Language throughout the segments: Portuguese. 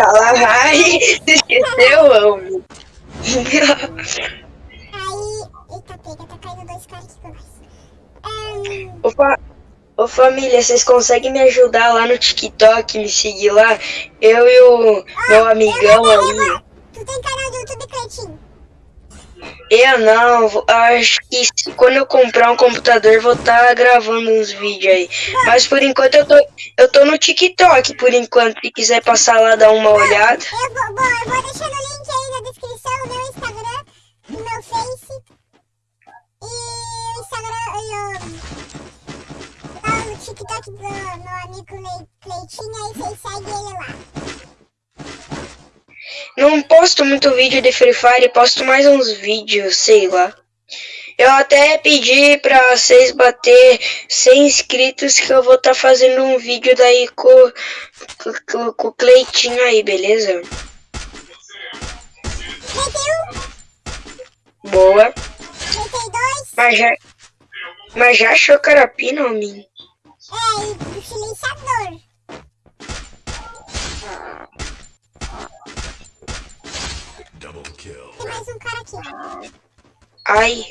Alaral. De Kalahari. Esqueceu, homem. Aí... Eita, pega, tá caindo dois caras aqui nós. Ahn, Ô, fa- Ô família, vocês conseguem me ajudar lá no TikTok, me seguir lá? Eu e o meu amigão aí. Tu tem Cleitinho? Eu não, vou- acho que quando eu comprar um computador vou estar gravando uns vídeos aí. Mas por enquanto eu tô, eu tô no TikTok, por enquanto. Se quiser passar lá dar uma olhada. Eu vou, bom, eu vou deixar no link aí na descrição o meu Instagram, o meu Face e o Instagram e o, lá o TikTok do meu amigo Cle- Cleitinho, aí vocês seguem ele lá. Não posto muito vídeo de Free Fire, posto mais uns vídeos, sei lá. Eu até pedi pra vocês bater 100 inscritos que eu vou estar fazendo um vídeo daí com, com, com, o Cleitinho aí, beleza? Boa. Mas já, mas já achou carapina, homem? Ai.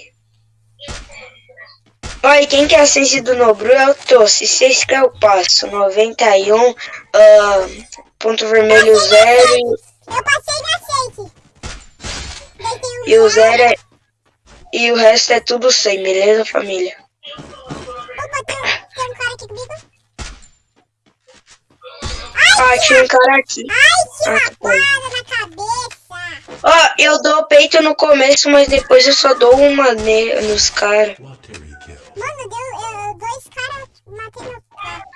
Oi, quem quer a sense do Nobru é o Tossi. Se vocês querem eu passo. 91, ah, ponto vermelho 0 e, Eu passei na aceite. Deitei um e o zero. zero é. E o resto é tudo 100, beleza, família? Opa, tem, tem um cara aqui comigo. Ah, tinha um cara aqui. Ai, tinha Ah, uma tá bom. bala na cabeça. Ó, eu dou peito no começo, mas depois eu só dou uma ne nos caras. Mano, deu eu, dois caras matei meu papo.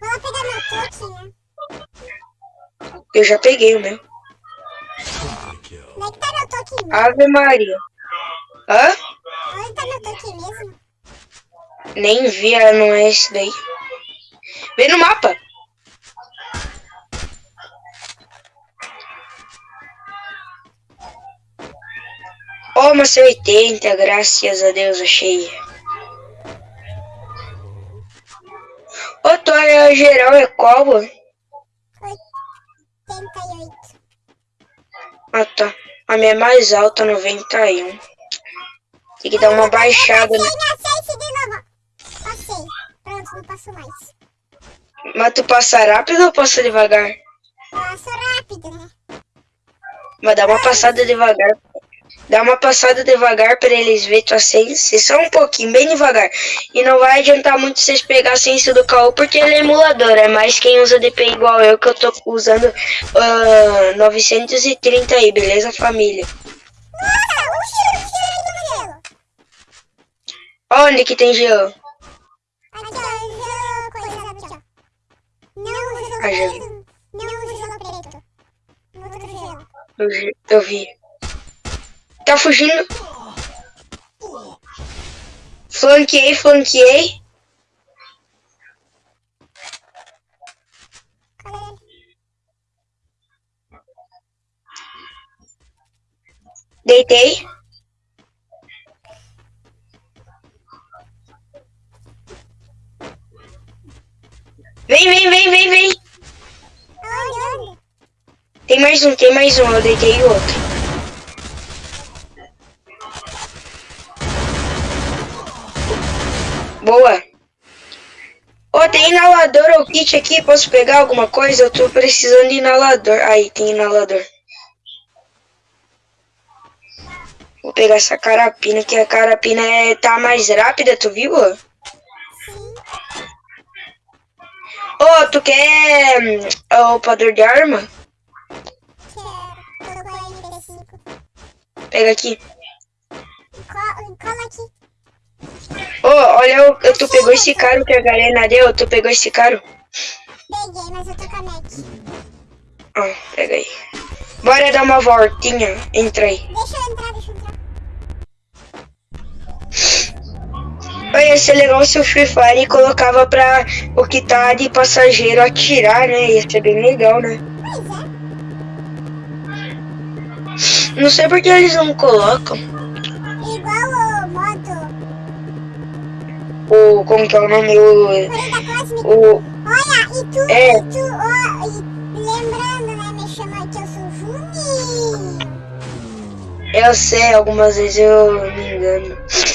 Vou lá pegar meu toque, né? Eu já peguei o meu. Onde é que tá meu toque mesmo? Ave Maria. Hã? Onde tá meu toque mesmo? Nem vi, ah, não é esse daí. Vem no mapa. Ó, uma C80, graças a Deus, achei. Ô, tua geral é qual? ó? 88. Ah, tá. A minha é mais alta, 91. Tem que dar uma baixada. Passei né? na 6 de novo. Passei. Pronto, não passo mais. Mas tu passa rápido ou passa devagar? Passo rápido, né? Mas dá uma passada devagar. Dá uma passada devagar pra eles verem tua sense. Só um pouquinho, bem devagar. E não vai adiantar muito vocês pegar a sense do caô, porque ele é emulador. É mais quem usa DP igual eu, que eu tô usando ah, 930 aí, beleza, família? Onde que tem gelo? Ah, gelo. preto. Não Tá fugindo? Flanqueei, flanqueei. Deitei. Vem, vem, vem, vem, vem. Tem mais um, tem mais um. Eu deitei outro. Boa. Ô, tem inalador ou kit aqui? Posso pegar alguma coisa? Eu tô precisando de inalador. Aí, tem inalador. Vou pegar essa carapina, que a carapina é, tá mais rápida, tu viu? Ô, Sim. tu quer hum, o padrão de arma? Quero. Tô com a MP5. Pega aqui. Co- Cola aqui. Ô, olha, eu, tu pegou esse caro que a Garena deu? Tu pegou esse caro? Peguei, mas eu tô com a Mac. Ah, pega aí. Bora dar uma voltinha. Entra aí. Deixa eu entrar, deixa eu entrar. Olha, ia ser legal se o Free Fire colocava pra o que tá de passageiro atirar, né? Ia ser bem legal, né? Pois é. Não sei porque eles não colocam. Igual o modo O. Como que é o nome? O. Olha, e tu, É. e tu, ó, e lembrando, né, me chama que eu sou Juninho. eu sei, algumas vezes eu me engano. Sim,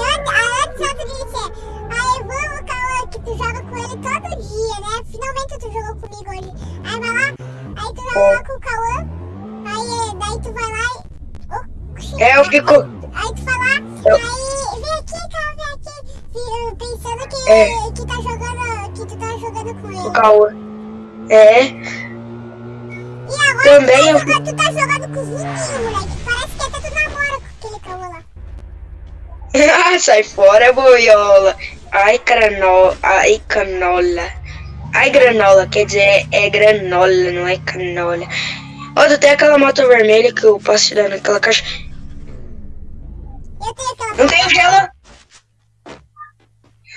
antes, antes eu te disse, a Evan, o Cauã, que tu joga com ele todo dia, né? Finalmente tu jogou comigo hoje. Aí vai lá, aí tu joga lá com o Cauã, aí daí tu vai lá e... Oxi, É, eu fico. Aí tu vai lá, Eu- aí É. que tá jogando, que tu tá jogando com O ele. Cauã. É. E agora Também tu, tá jogando, tu tá jogando com o Juninho, moleque. Parece que até tu namora com aquele Cauã lá. Sai fora, boiola. Ai, granola. Ai, canola. Ai, granola. Quer dizer, é granola, não é canola. Ó, tu tem aquela moto vermelha que eu posso te dar naquela caixa. Eu tenho aquela... Não tem gelo?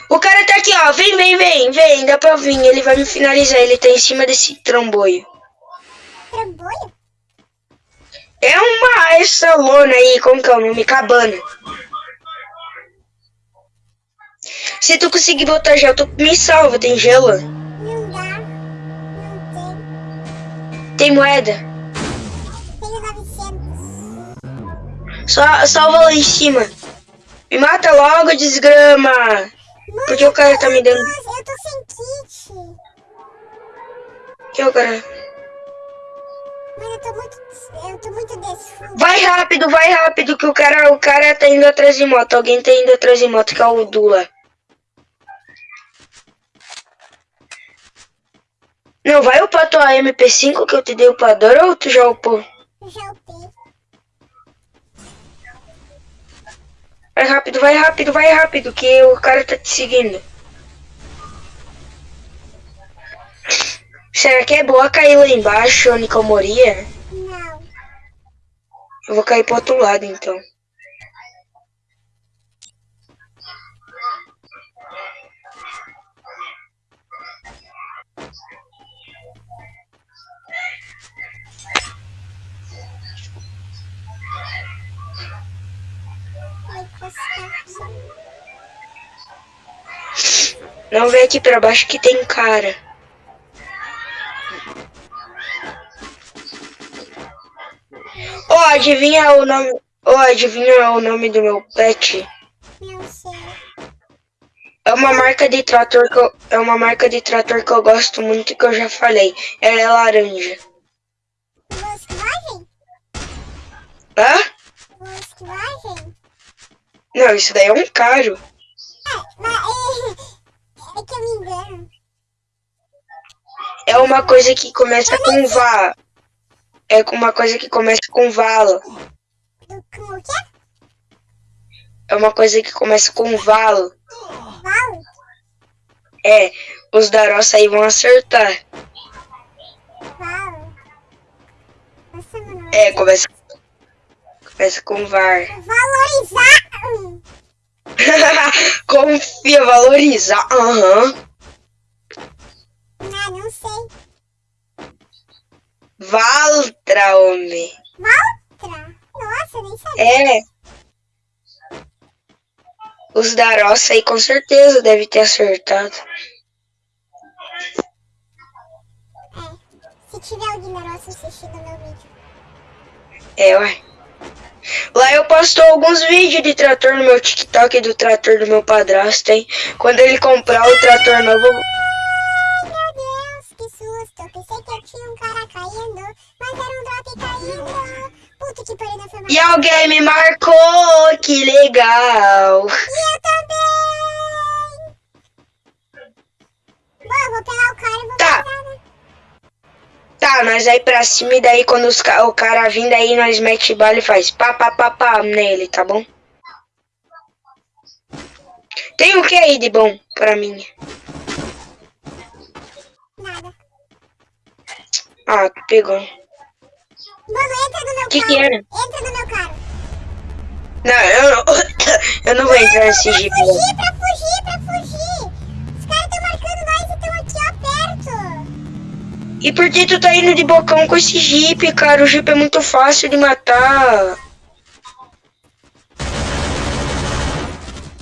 O cara tá aqui, ó. Vem, vem, vem, vem. Dá pra vir. Ele vai me finalizar. Ele tá em cima desse tramboio. Trambolho? É uma essa lona aí, como que é o nome? Cabana. Se tu conseguir botar gel, tu me salva, tem gelo. Não dá. Não tem. Tem moeda. Tenho 900. Só salva lá em cima. Me mata logo, desgrama. Mano, Porque o cara tá me dando. Eu tô, sem kit. Que o cara. Mano, eu tô muito. Eu tô muito desfruto. Vai rápido, vai rápido, que o cara, o cara tá indo atrás de moto. Alguém tá indo atrás de moto, que é o Dula. Não, vai upar tua MP5 que eu te dei upador ou tu já upou? Já upei. Vai rápido, vai rápido, vai rápido, que o cara tá te seguindo. Será que é boa cair lá embaixo, onde eu moria? Não. Eu vou cair pro outro lado, então. Não vem aqui pra baixo que tem cara. Ó, adivinha o nome. Ó, adivinha o nome do meu pet? Não sei. É uma marca de trator que eu, é uma marca de trator que eu gosto muito que eu já falei. Ela é laranja. Volkswagen? Hã? Volkswagen? Não, isso daí é um caro. É, mas é, é que eu me engano. É uma coisa que começa com vá. É uma coisa que começa com vala. Com o quê? É uma coisa que começa com valo. Val? É, os da roça aí vão acertar. Val? Nossa, mano. É, começa. Começa com var. Valorizar! Confia, valorizar. Aham. Ah, não sei. Valtra, homem. Valtra? Nossa, nem sabia. É. Os da roça aí com certeza deve ter acertado. É. Se tiver alguém da nossa assistindo meu vídeo. É, ué. Lá eu posto alguns vídeos de trator no meu TikTok do trator do meu padrasto, hein? Quando ele comprar o trator novo. Ai, meu Deus, que susto. Pensei que eu tinha um cara caindo, mas era um caindo. Puta que pariu. E alguém me marcou, que legal. E eu também! Bom, vou pegar o cara e vou? Tá, nós aí pra cima e daí quando os o cara vir daí nós mete bala e faz pá pá pá pá nele, tá bom? Tem o que aí de bom pra mim? Nada. Ah, tu pegou. Mano, entra no meu Que que carro. era? Entra no meu carro. Não, eu não, eu não vou entrar nesse jeep. não. E por que tu tá indo de bocão com esse jeep, cara? O jeep é muito fácil de matar.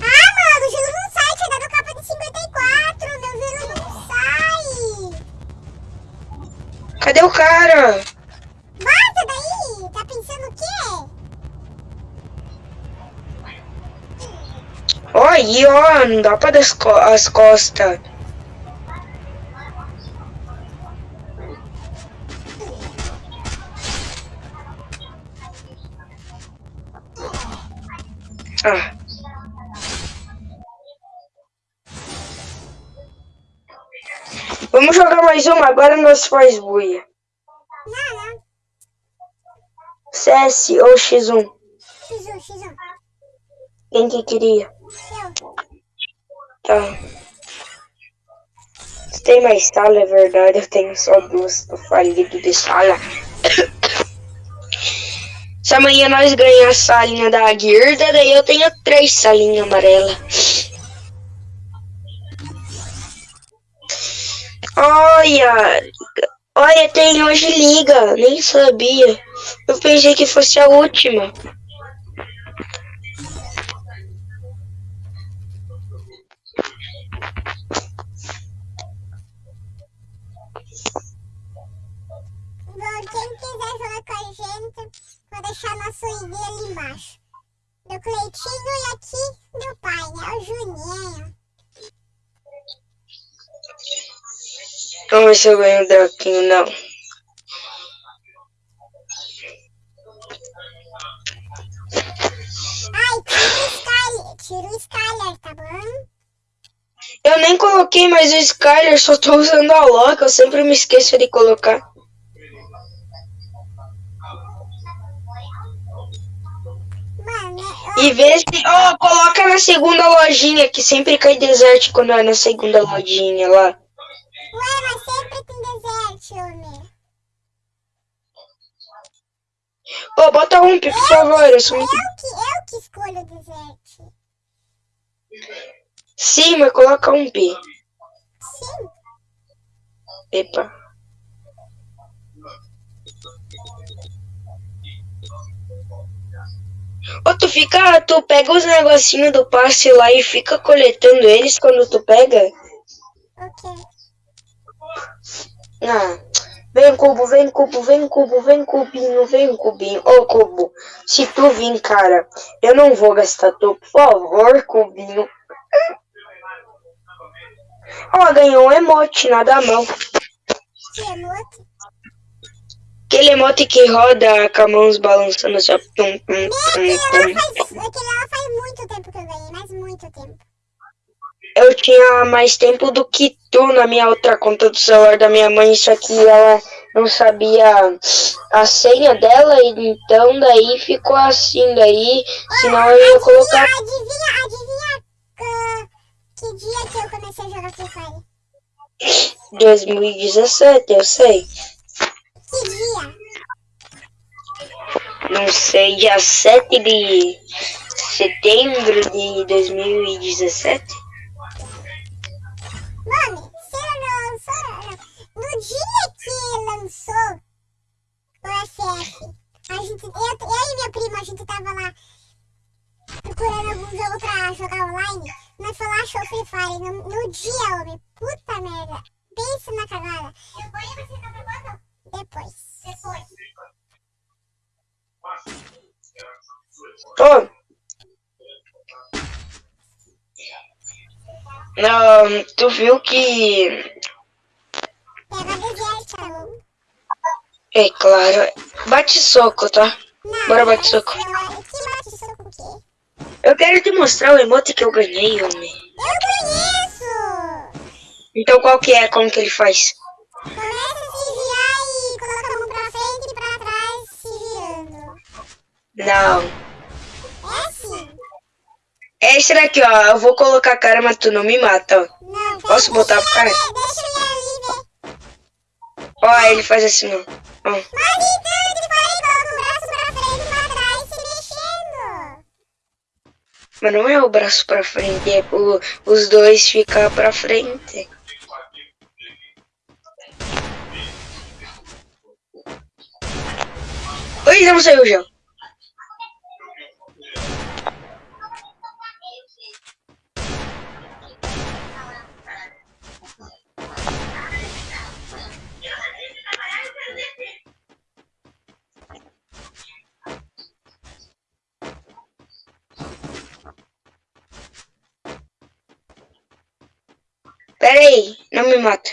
Ah, mano, o gelo não sai, tinha dado capa de 54, meu gelo não sai. Cadê o cara? Vaza daí, tá pensando o quê? Ó aí, ó, não dá pra dar as costas. Vamos jogar mais uma, agora nós faz buia. CS ou X1? X1, X1. Quem que queria? Eu. Tá. Você tem mais sala, é verdade. Eu tenho só duas. Tô falido de sala. Se amanhã nós ganhar a salinha da guirda, daí eu tenho três salinhas amarelas. Olha! Olha, tem hoje liga. Nem sabia. Eu pensei que fosse a última. Quem quiser jogar com a gente, vou deixar nosso ID ali embaixo. Do Cleitinho e aqui do pai, né? O Juninho. Vamos ver se eu ganho o Draquinho, não. Ai, tira o Skyler, tira o Skyler, tá bom? Eu nem coloquei mais o Skyler, só tô usando a Loki, eu sempre me esqueço de colocar. E vê se. Ó, coloca na segunda lojinha, que sempre cai desert quando é na segunda lojinha lá. Ué, mas sempre tem deserto, homem. Ô, bota um, por favor, eu sou Eu que, eu que escolho o deserto. Sim, mas coloca um P. Sim. Epa. Ô, tu fica. Tu pega os negocinhos do passe lá e fica coletando eles quando tu pega? Ok. Ah, vem cubo, vem cubo, vem cubo, vem cubinho, vem cubinho. Ô cubo, se tu vir, cara, eu não vou gastar tu, por favor, cubinho. Ó, ganhou um emote, nada mal. Que emote. Aquele emote que roda com a mão balançando assim, ó. Tum, tum, Meu, aquele lá faz muito tempo que eu ganhei, mas muito tempo. Eu tinha mais tempo do que tu na minha outra conta do celular da minha mãe, só que ela não sabia a senha dela, então daí ficou assim, daí, senão eu ia colocar. Adivinha, adivinha ah, que dia que eu comecei a jogar Free Fire? 2017, eu sei. Que dia? Não sei, dia 7 de setembro de 2017? Lançou. No dia que lançou o FF, a gente, eu, eu e minha prima, a gente tava lá procurando algum jogo pra jogar online. Nós foi lá, achou Free Fire no, no dia, homem. Puta merda. Pensa na cagada. Depois você tá? Depois. Depois. Ô! Não, tu viu que. Pega deserto, tá bom? É claro. Bate soco, tá? Não, Bora bate soco. soco o quê? Eu quero te mostrar o emote que eu ganhei, homem. Eu conheço! Então qual que é? Como que ele faz? Começa a se virar e coloca a mão pra frente e pra trás, se virando. Não. É assim. É esse daqui, ó. Eu vou colocar a cara, mas tu não me mata, ó. Não, Posso botar pro cara? Deixa eu ir ali ver. Ó, ele faz assim, ó. Mas gritando de fora braço pra frente e pra trás, se mexendo. Mas não é o braço pra frente, é o, os dois ficar pra frente. Oi, não saiu o. Pera aí, não me mata.